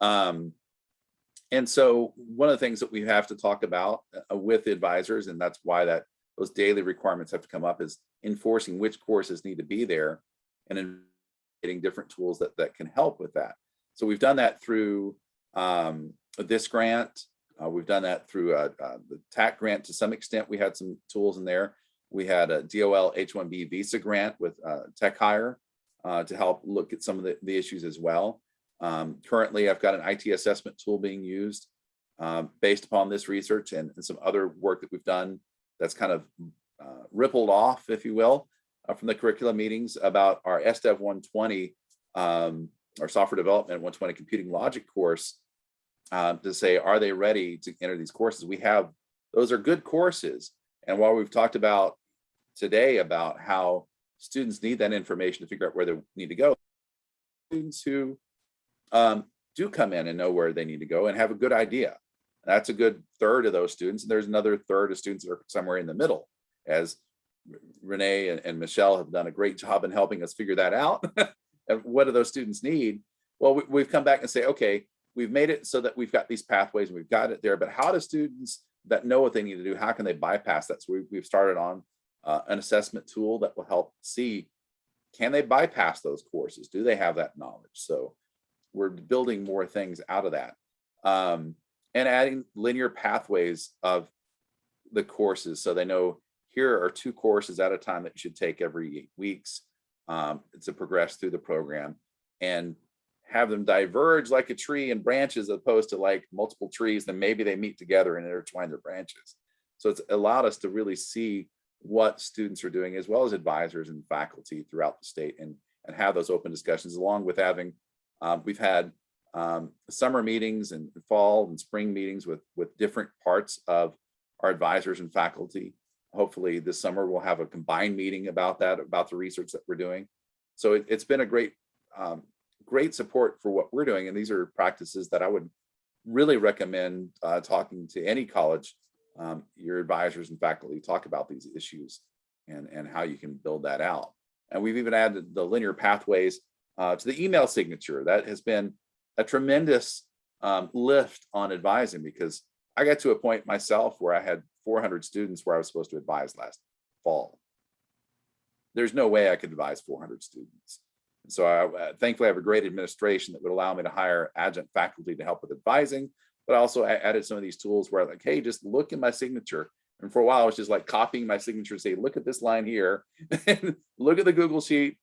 Um, and so one of the things that we have to talk about uh, with advisors, and that's why that those daily requirements have to come up is enforcing which courses need to be there and getting different tools that, that can help with that. So we've done that through um, this grant. Uh, we've done that through uh, uh, the TAC grant to some extent. We had some tools in there. We had a DOL H-1B visa grant with uh, Tech Hire uh, to help look at some of the, the issues as well. Um, currently, I've got an IT assessment tool being used um, based upon this research and, and, some other work that we've done that's kind of uh, rippled off, if you will, uh, from the curriculum meetings about our SDEV 120, um, our software development 120 computing logic course uh, to say, are they ready to enter these courses? We have, those are good courses. And while we've talked about today about how students need that information to figure out where they need to go, students who um, do come in and know where they need to go and have a good idea. That's a good third of those students. And there's another third of students that are somewhere in the middle as Renee and, and Michelle have done a great job in helping us figure that out. [LAUGHS] and what do those students need? Well, we, we've come back and say, okay, we've made it so that we've got these pathways and we've got it there, but how do students that know what they need to do, how can they bypass that? So we, we've started on uh, an assessment tool that will help see, can they bypass those courses? Do they have that knowledge? So we're building more things out of that. Um, and adding linear pathways of the courses so they know here are two courses at a time that you should take every eight weeks um, to progress through the program and have them diverge like a tree and branches as opposed to like multiple trees, then maybe they meet together and intertwine their branches. So it's allowed us to really see what students are doing as well as advisors and faculty throughout the state and, and have those open discussions along with having, um, we've had um, summer meetings and fall and spring meetings with, with different parts of our advisors and faculty. Hopefully this summer we'll have a combined meeting about that, about the research that we're doing. So it, has been a great um, great support for what we're doing. And these are practices that I would really recommend uh, talking to any college, um, your advisors and faculty talk about these issues and, and how you can build that out. And we've even added the linear pathways uh, to the email signature. That has been a tremendous um, lift on advising because I got to a point myself where I had 400 students where I was supposed to advise last fall. There's no way I could advise 400 students. So I uh, thankfully I have a great administration that would allow me to hire adjunct faculty to help with advising, but also I added some of these tools where like, hey, just look at my signature. And for a while, I was just like copying my signature and say, look at this line here, [LAUGHS] look at the Google sheet,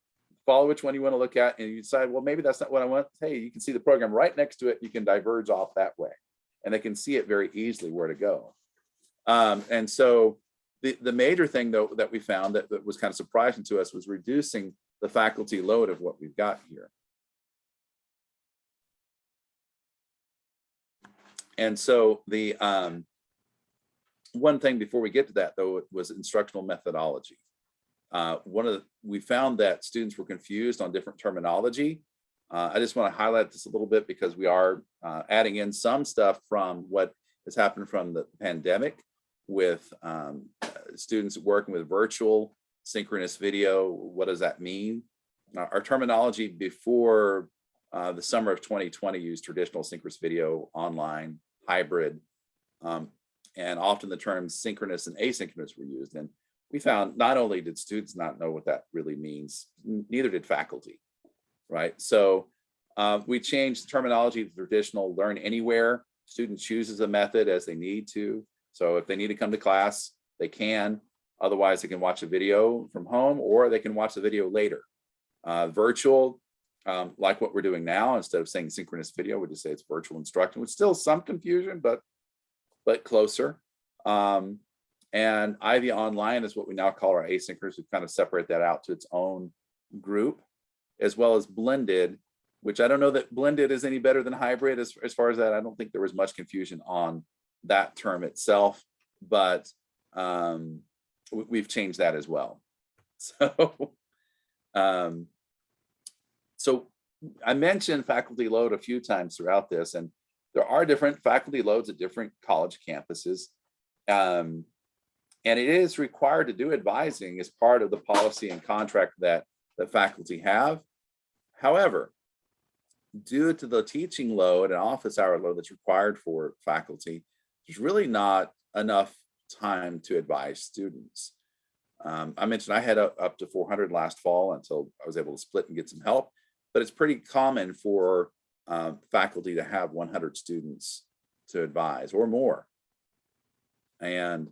follow which one you want to look at, and you decide, well, maybe that's not what I want. Hey, you can see the program right next to it. You can diverge off that way. and they can see it very easily where to go. Um, and so the, the major thing though that we found that, that was kind of surprising to us was reducing the faculty load of what we've got here. And so the um, one thing before we get to that though was instructional methodology. Uh, one of the, we found that students were confused on different terminology. Uh, I just want to highlight this a little bit because we are uh, adding in some stuff from what has happened from the pandemic with um, students working with virtual synchronous video. What does that mean? Uh, our terminology before uh, the summer of 2020 used traditional synchronous video, online, hybrid, um, and often the terms synchronous and asynchronous were used. And we found not only did students not know what that really means, neither did faculty, right? So uh, we changed the terminology to traditional learn anywhere. Student chooses a method as they need to. So if they need to come to class, they can. Otherwise, they can watch a video from home or they can watch the video later. Uh, virtual, um, like what we're doing now, instead of saying synchronous video, we just say it's virtual instruction, with still some confusion, but but closer. Um, and Ivy Online is what we now call our asynchronous. We kind of separate that out to its own group, as well as blended, which I don't know that blended is any better than hybrid as, as far as that. I don't think there was much confusion on that term itself, but um, we've changed that as well. [LAUGHS] So, um, so I mentioned faculty load a few times throughout this, and there are different faculty loads at different college campuses. Um, and it is required to do advising as part of the policy and contract that the faculty have. However, due to the teaching load and office hour load that's required for faculty, there's really not enough time to advise students. Um, I mentioned I had up, up to 400 last fall until I was able to split and get some help, but it's pretty common for um, faculty to have 100 students to advise or more. And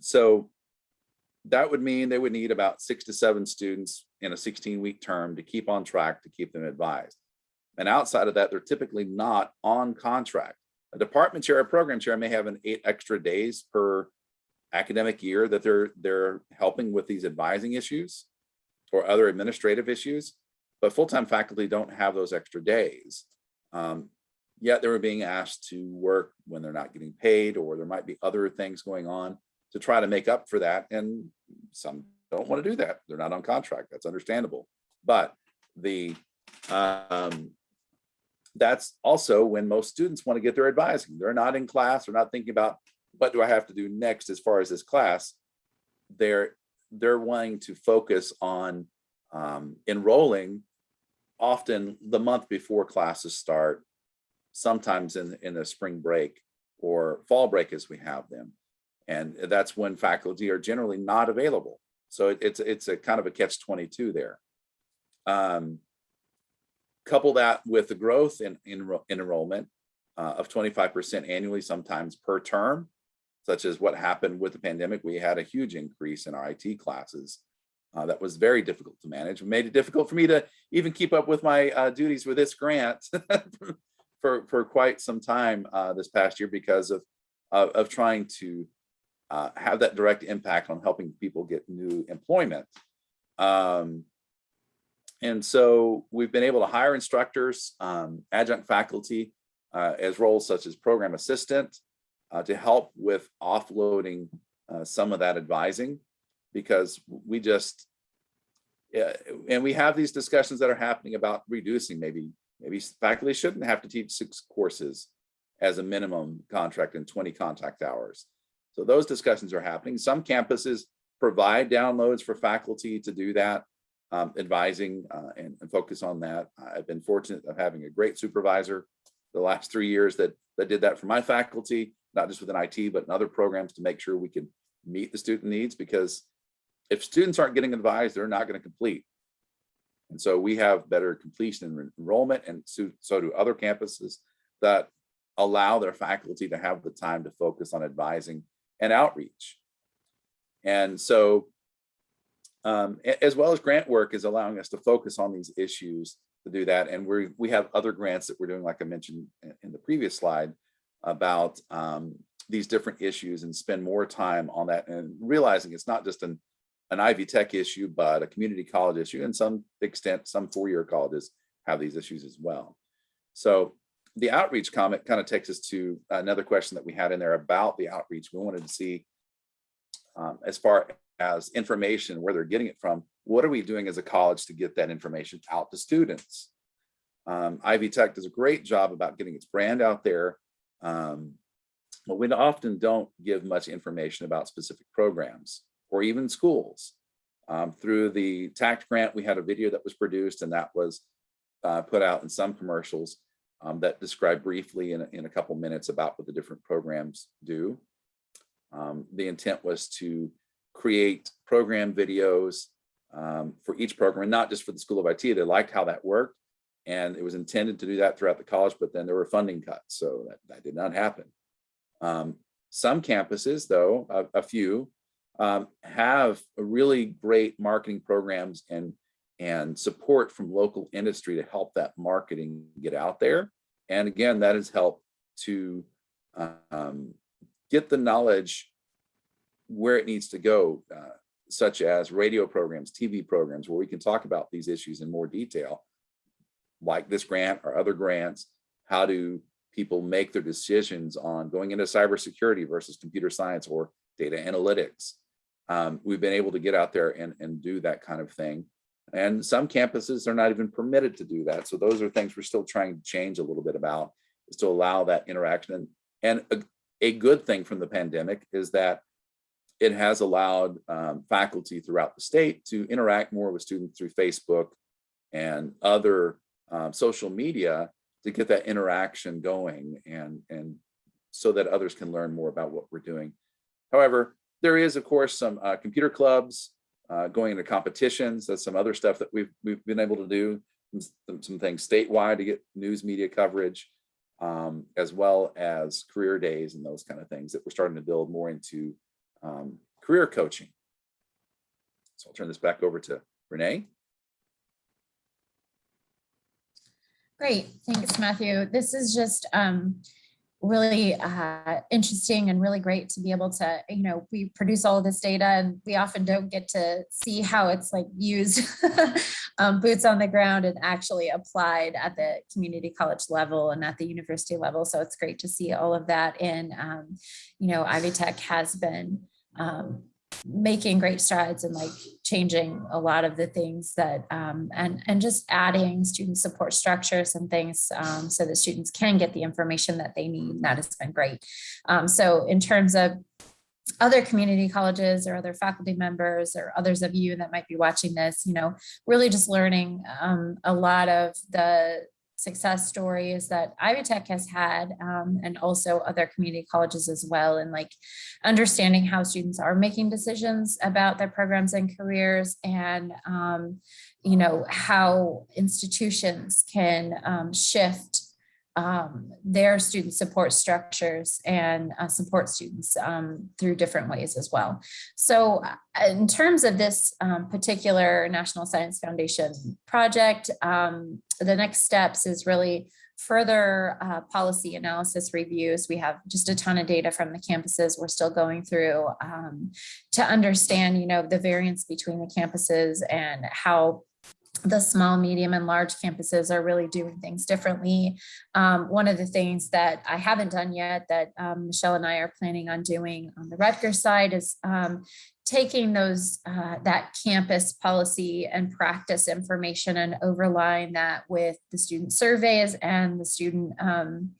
so that would mean they would need about six to seven students in a 16 week term to keep on track to keep them advised. And outside of that, they're typically not on contract. A department chair or program chair may have an eight extra days per academic year that they're they're helping with these advising issues or other administrative issues, but full-time faculty don't have those extra days. Um, yet they were being asked to work when they're not getting paid or there might be other things going on to try to make up for that. And some don't want to do that. They're not on contract. That's understandable. But the um, that's also when most students want to get their advising. They're not in class. They're not thinking about what do I have to do next as far as this class. They're they're wanting to focus on um, enrolling often the month before classes start, sometimes in, in the spring break or fall break as we have them. And that's when faculty are generally not available. So it, it's, it's a kind of a catch 22 there. Um, couple that with the growth in, in, in enrollment uh, of 25% annually, sometimes per term, such as what happened with the pandemic. We had a huge increase in our IT classes. Uh, that was very difficult to manage. It made it difficult for me to even keep up with my uh, duties with this grant [LAUGHS] for, for quite some time uh, this past year because of, of, of trying to uh, have that direct impact on helping people get new employment. Um, and so we've been able to hire instructors, um, adjunct faculty uh, as roles such as program assistant uh, to help with offloading uh, some of that advising because we just, and we have these discussions that are happening about reducing maybe, maybe faculty shouldn't have to teach six courses as a minimum contract and 20 contact hours. So those discussions are happening. Some campuses provide downloads for faculty to do that, um, advising uh, and, and, focus on that. I've been fortunate of having a great supervisor the last three years that, that did that for my faculty, not just within IT, but in other programs to make sure we can meet the student needs because if students aren't getting advised, they're not going to complete. And so we have better completion and enrollment and so, so do other campuses that allow their faculty to have the time to focus on advising and outreach. And so, um, as well as grant work is allowing us to focus on these issues to do that. And we we have other grants that we're doing, like I mentioned in- the previous slide, about um, these different issues and spend more time on that and realizing it's not just an an Ivy Tech issue, but a community college issue. And some extent, some four-year colleges have these issues as well. So the outreach comment kind of takes us to another question that we had in there about the outreach. We wanted to see um, as far as information, where they're getting it from, what are we doing as a college to get that information out to students? Um, Ivy Tech does a great job about getting its brand out there. Um, but we often don't give much information about specific programs or even schools. Um, through the TACT grant, we had a video that was produced and that was uh, put out in some commercials um, that describe briefly in, a- in a couple minutes about what the different programs do. Um, the intent was to create program videos um, for each program, and not just for the School of IT. They liked how that worked. And it was intended to do that throughout the college, but then there were funding cuts, so that, that did not happen. Um, some campuses, though, a, a few, um, have really great marketing programs and and support from local industry to help that marketing get out there. And again, that has helped to um, get the knowledge where it needs to go, uh, such as radio programs, TV programs, where we can talk about these issues in more detail, like this grant or other grants. How do people make their decisions on going into cybersecurity versus computer science or data analytics? Um, we've been able to get out there and, and do that kind of thing. And some campuses are not even permitted to do that. So those are things we're still trying to change a little bit about, is to allow that interaction. And a, a good thing from the pandemic is that it has allowed um, faculty throughout the state to interact more with students through Facebook and other um, social media to get that interaction going and, and so that others can learn more about what we're doing. However, there is, of course, some uh, computer clubs uh, going into competitions. That's some other stuff that we've we've been able to do. Some, some things statewide to get news media coverage, um, as well as career days and those kind of things that we're starting to build more into um, career coaching. So I'll turn this back over to Renee. Great, thanks, Matthew. This is just um, really uh, interesting and really great to be able to, you know, we produce all this data and we often don't get to see how it's like used [LAUGHS] um, boots on the ground and actually applied at the community college level and at the university level. So it's great to see all of that. And, um, you know, Ivy Tech has been um, making great strides and like changing a lot of the things that um, and and just adding student support structures and things um, so that students can get the information that they need. That has been great. Um, so in terms of other community colleges or other faculty members or others of you that might be watching this, you know, really just learning um, a lot of the success stories that Ivy Tech has had um, and also other community colleges as well and like understanding how students are making decisions about their programs and careers and um, you know how institutions can um, shift um, their student support structures and uh, support students um, through different ways as well. So uh, in terms of this um, particular National Science Foundation project, um, the next steps is really further uh, policy analysis reviews. We have just a ton of data from the campuses we're still going through um, to understand, you know, the variance between the campuses and how the small, medium, and large campuses are really doing things differently. Um, one of the things that I haven't done yet that um, Michelle and I are planning on doing on the Rutgers side is um, taking those uh, that campus policy and practice information and overlaying that with the student surveys and the student um,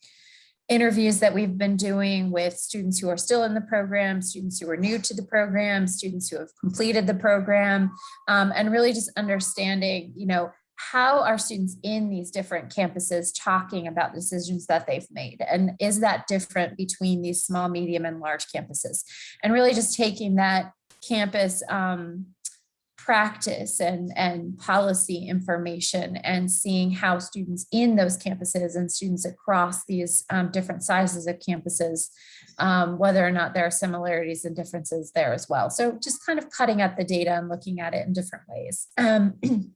interviews that we've been doing with students who are still in the program, students who are new to the program, students who have completed the program, um, and really just understanding, you know, how are students in these different campuses talking about decisions that they've made? And is that different between these small, medium, and large campuses? And really just taking that campus um, practice and, and policy information and seeing how students in those campuses and students across these um, different sizes of campuses, um, whether or not there are similarities and differences there as well. So just kind of cutting up the data and looking at it in different ways. Um, [CLEARS THROAT]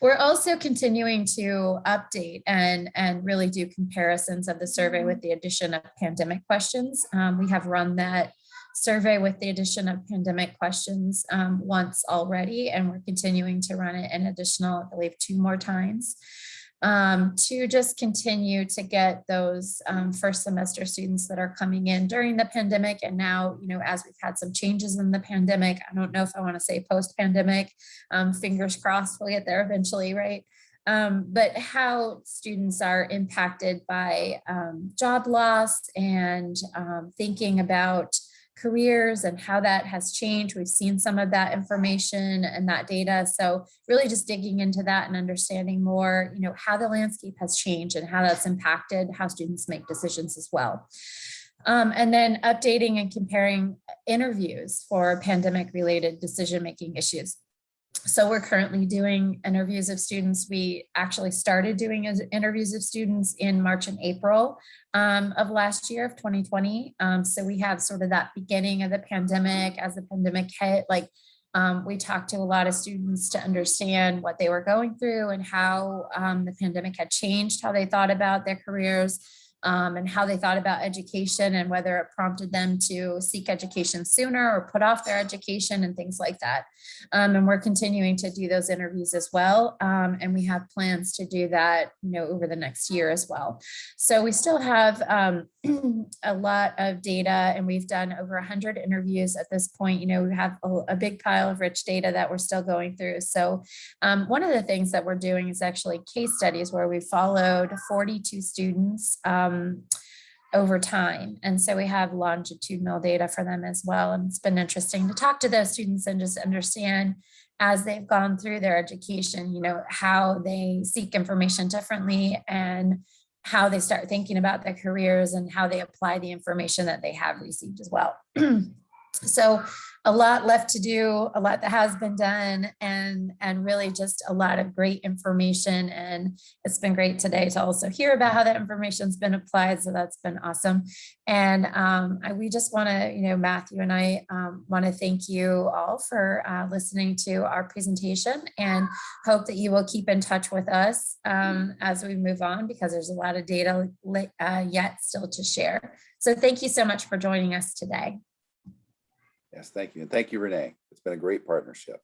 We're also continuing to update and, and really do comparisons of the survey with the addition of pandemic questions. Um, we have run that survey with the addition of pandemic questions um, once already, and we're continuing to run it an additional, I believe, two more times um, to just continue to get those um, first semester students that are coming in during the pandemic. And now, you know, as we've had some changes in the pandemic, I don't know if I want to say post-pandemic, um, fingers crossed, we'll get there eventually, right? Um, but how students are impacted by um, job loss and um, thinking about careers and how that has changed. We've seen some of that information and that data. So really just digging into that and understanding more, you know, how the landscape has changed and how that's impacted how students make decisions as well. Um, and then updating and comparing interviews for pandemic related decision-making issues. So we're currently doing interviews of students. We actually started doing interviews of students in March and April um, of last year of 2020. Um, so we have sort of that beginning of the pandemic as the pandemic hit, like um, we talked to a lot of students to understand what they were going through and how um, the pandemic had changed how they thought about their careers um, and how they thought about education and whether it prompted them to seek education sooner or put off their education and things like that. Um, and we're continuing to do those interviews as well. Um, and we have plans to do that, you know, over the next year as well. So we still have um, [CLEARS THROAT] a lot of data and we've done over 100 interviews at this point. You know, we have a, a big pile of rich data that we're still going through. So um, one of the things that we're doing is actually case studies where we followed 42 students um, over time. And so we have longitudinal data for them as well. And it's been interesting to talk to those students and just understand as they've gone through their education, you know, how they seek information differently and how they start thinking about their careers and how they apply the information that they have received as well. [CLEARS THROAT] so a lot left to do, a lot that has been done, and, and really just a lot of great information. And it's been great today to also hear about how that information's been applied. So that's been awesome. And um, I, we just want to, you know, Matthew and I um, want to thank you all for uh, listening to our presentation and hope that you will keep in touch with us um, as we move on because there's a lot of data uh, yet still to share. So thank you so much for joining us today. Yes, thank you. And thank you, Renee. It's been a great partnership.